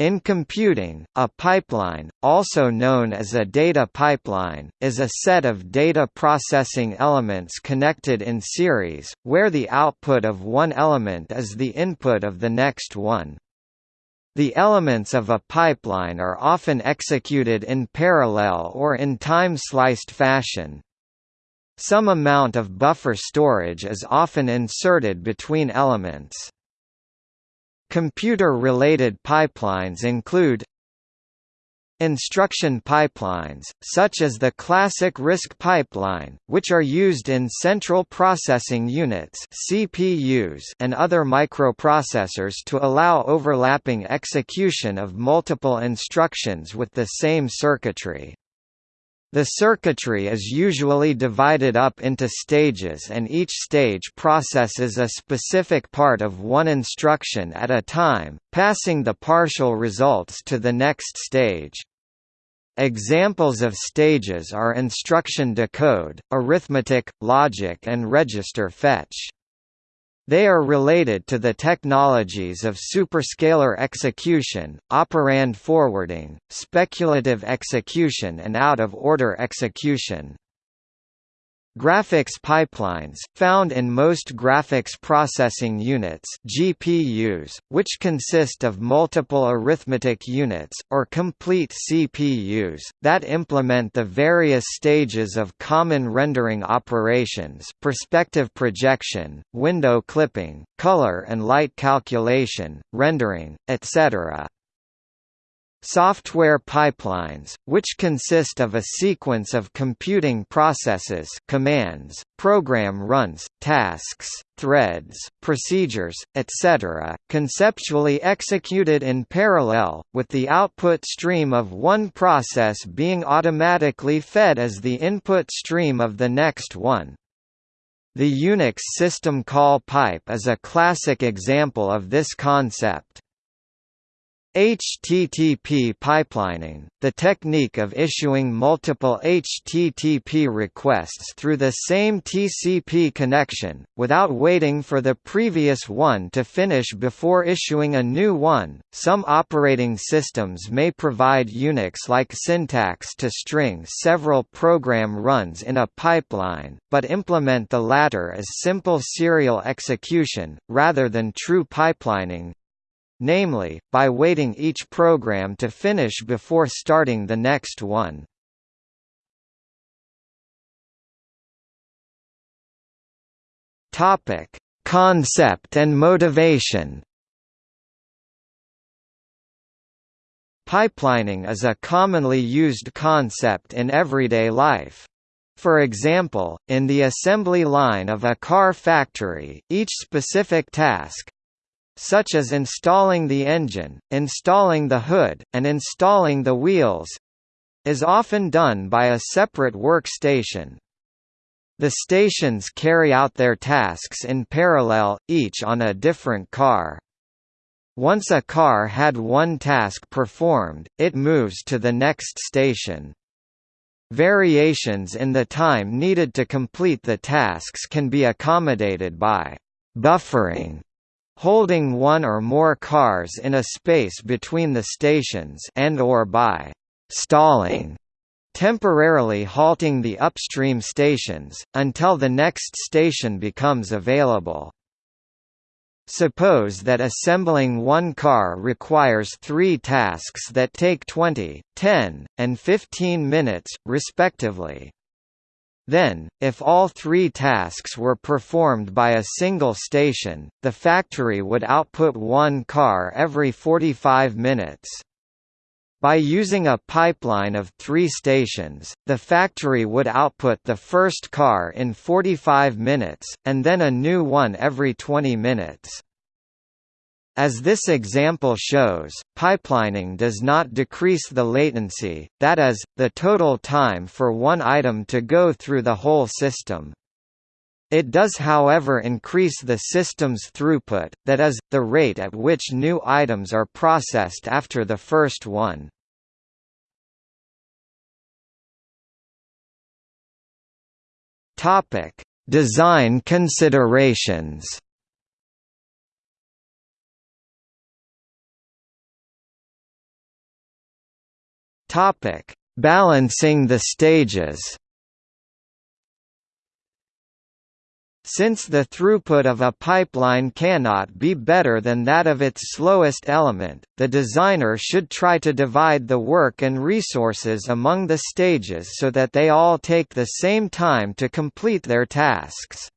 In computing, a pipeline, also known as a data pipeline, is a set of data processing elements connected in series, where the output of one element is the input of the next one. The elements of a pipeline are often executed in parallel or in time-sliced fashion. Some amount of buffer storage is often inserted between elements. Computer-related pipelines include Instruction pipelines, such as the classic RISC pipeline, which are used in central processing units CPUs and other microprocessors to allow overlapping execution of multiple instructions with the same circuitry. The circuitry is usually divided up into stages and each stage processes a specific part of one instruction at a time, passing the partial results to the next stage. Examples of stages are instruction decode, arithmetic, logic and register fetch. They are related to the technologies of superscalar execution, operand forwarding, speculative execution and out-of-order execution. Graphics pipelines, found in most graphics processing units GPUs, which consist of multiple arithmetic units, or complete CPUs, that implement the various stages of common rendering operations perspective projection, window clipping, color and light calculation, rendering, etc. Software pipelines, which consist of a sequence of computing processes commands, program runs, tasks, threads, procedures, etc., conceptually executed in parallel, with the output stream of one process being automatically fed as the input stream of the next one. The Unix system call pipe is a classic example of this concept. HTTP pipelining, the technique of issuing multiple HTTP requests through the same TCP connection, without waiting for the previous one to finish before issuing a new one. Some operating systems may provide Unix-like syntax to string several program runs in a pipeline, but implement the latter as simple serial execution, rather than true pipelining, namely, by waiting each program to finish before starting the next one. Topic: Concept and motivation. Pipelining is a commonly used concept in everyday life. For example, in the assembly line of a car factory, each specific task, such as installing the engine, installing the hood, and installing the wheels is often done by a separate workstation. The stations carry out their tasks in parallel, each on a different car. Once a car had one task performed, it moves to the next station. Variations in the time needed to complete the tasks can be accommodated by buffering holding one or more cars in a space between the stations and or by stalling temporarily halting the upstream stations, until the next station becomes available. Suppose that assembling one car requires three tasks that take 20, 10, and 15 minutes, respectively. Then, if all three tasks were performed by a single station, the factory would output one car every 45 minutes. By using a pipeline of three stations, the factory would output the first car in 45 minutes, and then a new one every 20 minutes. As this example shows, pipelining does not decrease the latency, that is, the total time for one item to go through the whole system. It does however increase the system's throughput, that is, the rate at which new items are processed after the first one. Design considerations Topic: Balancing the stages. Since the throughput of a pipeline cannot be better than that of its slowest element, the designer should try to divide the work and resources among the stages so that they all take the same time to complete their tasks.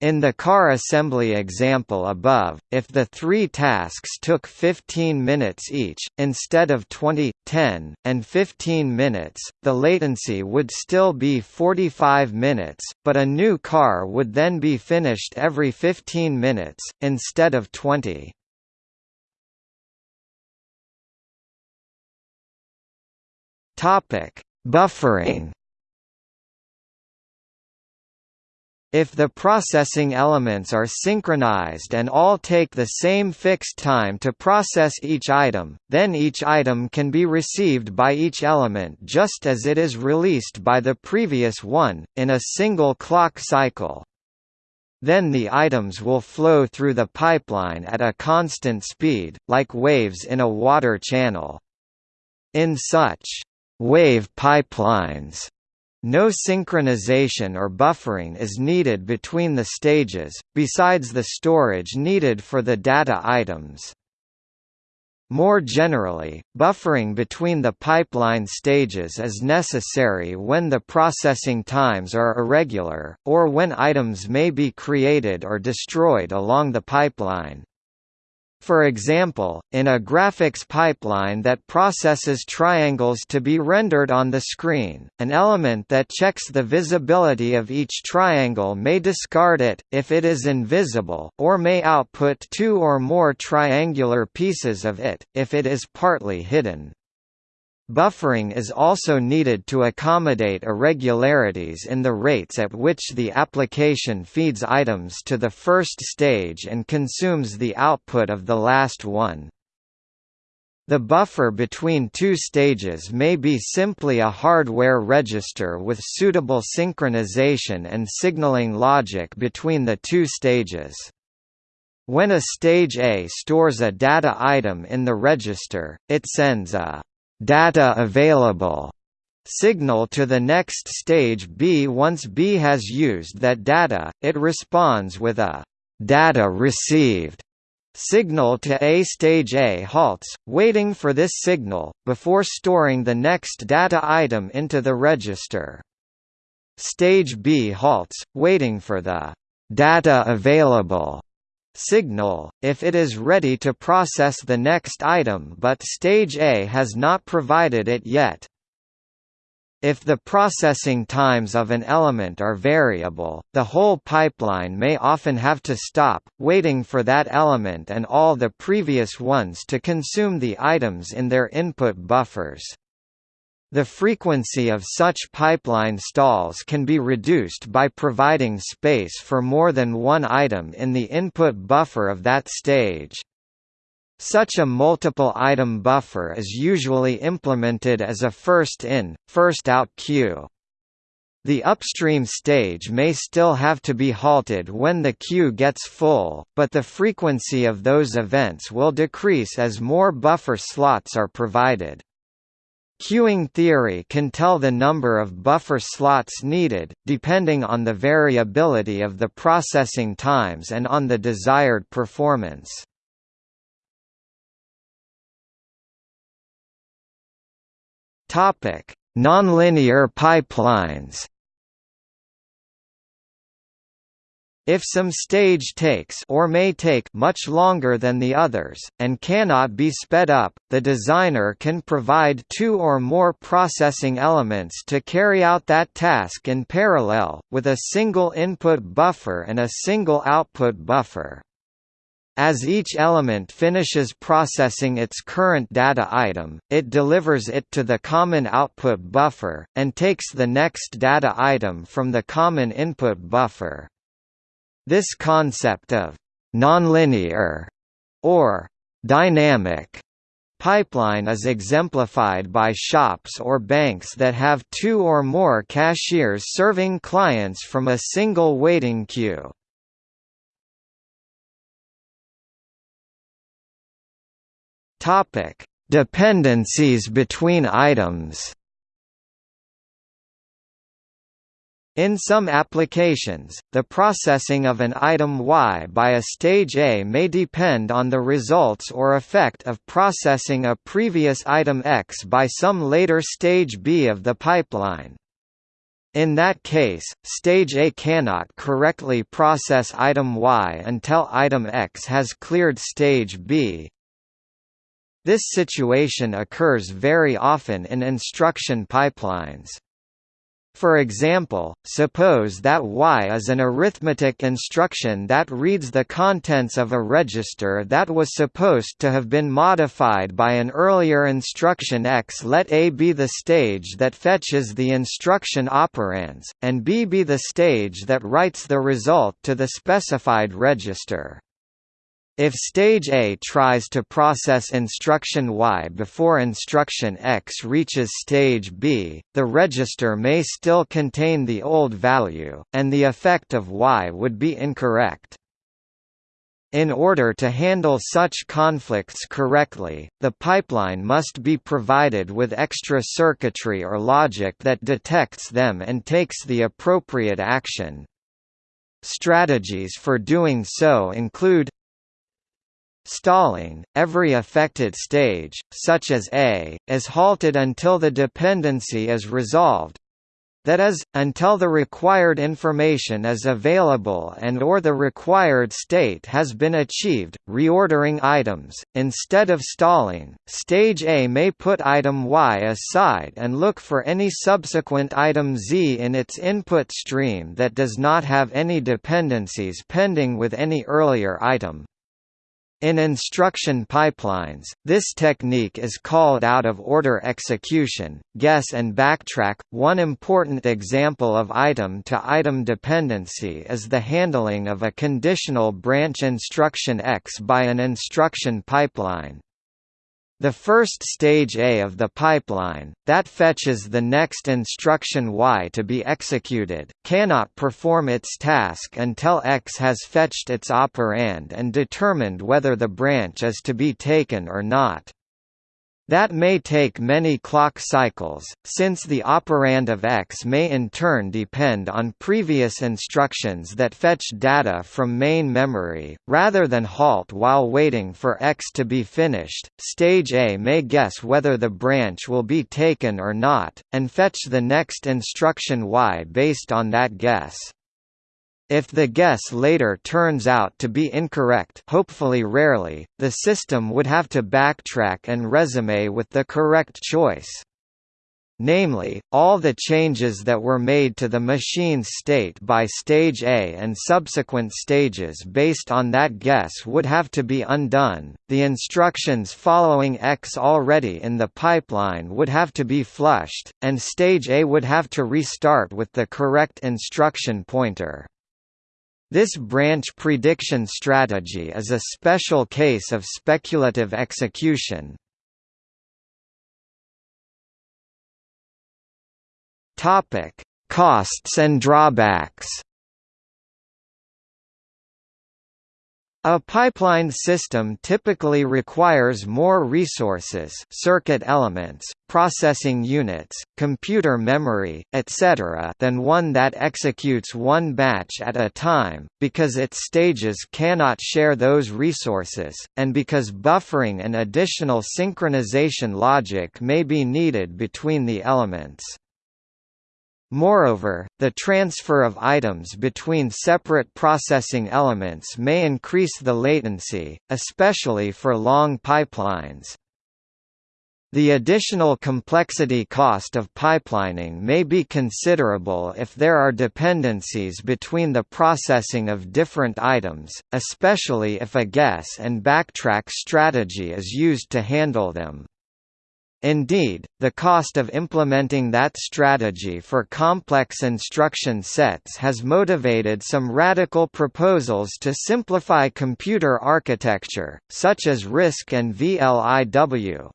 In the car assembly example above, if the three tasks took 15 minutes each, instead of 20, 10, and 15 minutes, the latency would still be 45 minutes, but a new car would then be finished every 15 minutes, instead of 20. Buffering If the processing elements are synchronized and all take the same fixed time to process each item, then each item can be received by each element just as it is released by the previous one, in a single clock cycle. Then the items will flow through the pipeline at a constant speed, like waves in a water channel. In such wave pipelines, no synchronization or buffering is needed between the stages, besides the storage needed for the data items. More generally, buffering between the pipeline stages is necessary when the processing times are irregular, or when items may be created or destroyed along the pipeline. For example, in a graphics pipeline that processes triangles to be rendered on the screen, an element that checks the visibility of each triangle may discard it, if it is invisible, or may output two or more triangular pieces of it, if it is partly hidden. Buffering is also needed to accommodate irregularities in the rates at which the application feeds items to the first stage and consumes the output of the last one. The buffer between two stages may be simply a hardware register with suitable synchronization and signaling logic between the two stages. When a stage A stores a data item in the register, it sends a data available signal to the next stage B. Once B has used that data, it responds with a data received signal to A. Stage A halts, waiting for this signal, before storing the next data item into the register. Stage B halts, waiting for the data available signal, if it is ready to process the next item but stage A has not provided it yet. If the processing times of an element are variable, the whole pipeline may often have to stop, waiting for that element and all the previous ones to consume the items in their input buffers. The frequency of such pipeline stalls can be reduced by providing space for more than one item in the input buffer of that stage. Such a multiple item buffer is usually implemented as a first-in, first-out queue. The upstream stage may still have to be halted when the queue gets full, but the frequency of those events will decrease as more buffer slots are provided. Queuing theory can tell the number of buffer slots needed, depending on the variability of the processing times and on the desired performance. Nonlinear pipelines If some stage takes or may take much longer than the others, and cannot be sped up, the designer can provide two or more processing elements to carry out that task in parallel, with a single input buffer and a single output buffer. As each element finishes processing its current data item, it delivers it to the common output buffer, and takes the next data item from the common input buffer. This concept of nonlinear or dynamic pipeline is exemplified by shops or banks that have two or more cashiers serving clients from a single waiting queue. Topic: Dependencies between items In some applications, the processing of an item Y by a stage A may depend on the results or effect of processing a previous item X by some later stage B of the pipeline. In that case, stage A cannot correctly process item Y until item X has cleared stage B. This situation occurs very often in instruction pipelines. For example, suppose that Y is an arithmetic instruction that reads the contents of a register that was supposed to have been modified by an earlier instruction X. Let A be the stage that fetches the instruction operands, and B be the stage that writes the result to the specified register. If stage A tries to process instruction Y before instruction X reaches stage B, the register may still contain the old value, and the effect of Y would be incorrect. In order to handle such conflicts correctly, the pipeline must be provided with extra circuitry or logic that detects them and takes the appropriate action. Strategies for doing so include Stalling, every affected stage, such as A, is halted until the dependency is resolved that is, until the required information is available and or the required state has been achieved, reordering items. Instead of stalling, stage A may put item Y aside and look for any subsequent item Z in its input stream that does not have any dependencies pending with any earlier item. In instruction pipelines, this technique is called out-of-order execution, guess and backtrack. One important example of item-to-item -item dependency is the handling of a conditional branch instruction X by an instruction pipeline. The first stage A of the pipeline, that fetches the next instruction Y to be executed, cannot perform its task until X has fetched its operand and determined whether the branch is to be taken or not. That may take many clock cycles, since the operand of X may in turn depend on previous instructions that fetch data from main memory. Rather than halt while waiting for X to be finished, stage A may guess whether the branch will be taken or not, and fetch the next instruction Y based on that guess. If the guess later turns out to be incorrect hopefully rarely, the system would have to backtrack and resume with the correct choice. Namely, all the changes that were made to the machine's state by stage A and subsequent stages based on that guess would have to be undone, the instructions following X already in the pipeline would have to be flushed, and stage A would have to restart with the correct instruction pointer. This branch prediction strategy is a special case of speculative execution. Costs and drawbacks. A pipeline system typically requires more resources circuit elements, processing units, computer memory, etc. than one that executes one batch at a time, because its stages cannot share those resources, and because buffering and additional synchronization logic may be needed between the elements. Moreover, the transfer of items between separate processing elements may increase the latency, especially for long pipelines. The additional complexity cost of pipelining may be considerable if there are dependencies between the processing of different items, especially if a guess and backtrack strategy is used to handle them. Indeed, the cost of implementing that strategy for complex instruction sets has motivated some radical proposals to simplify computer architecture, such as RISC and VLIW.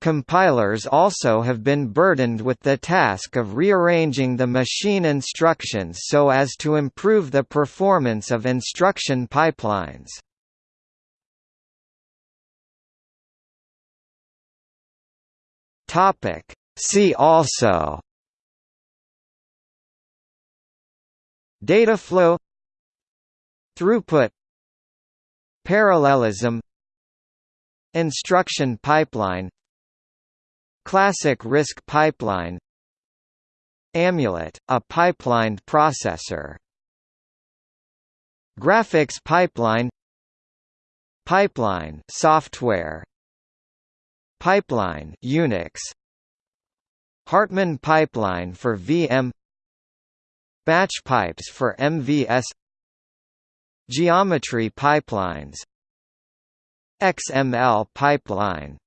Compilers also have been burdened with the task of rearranging the machine instructions so as to improve the performance of instruction pipelines. Topic. See also. Data flow. Throughput. Parallelism. Instruction pipeline. Classic RISC pipeline. Amulet, a pipelined processor. Graphics pipeline. Pipeline software Pipeline Unix. Hartmann pipeline for VM Batch pipes for MVS Geometry pipelines. XML pipeline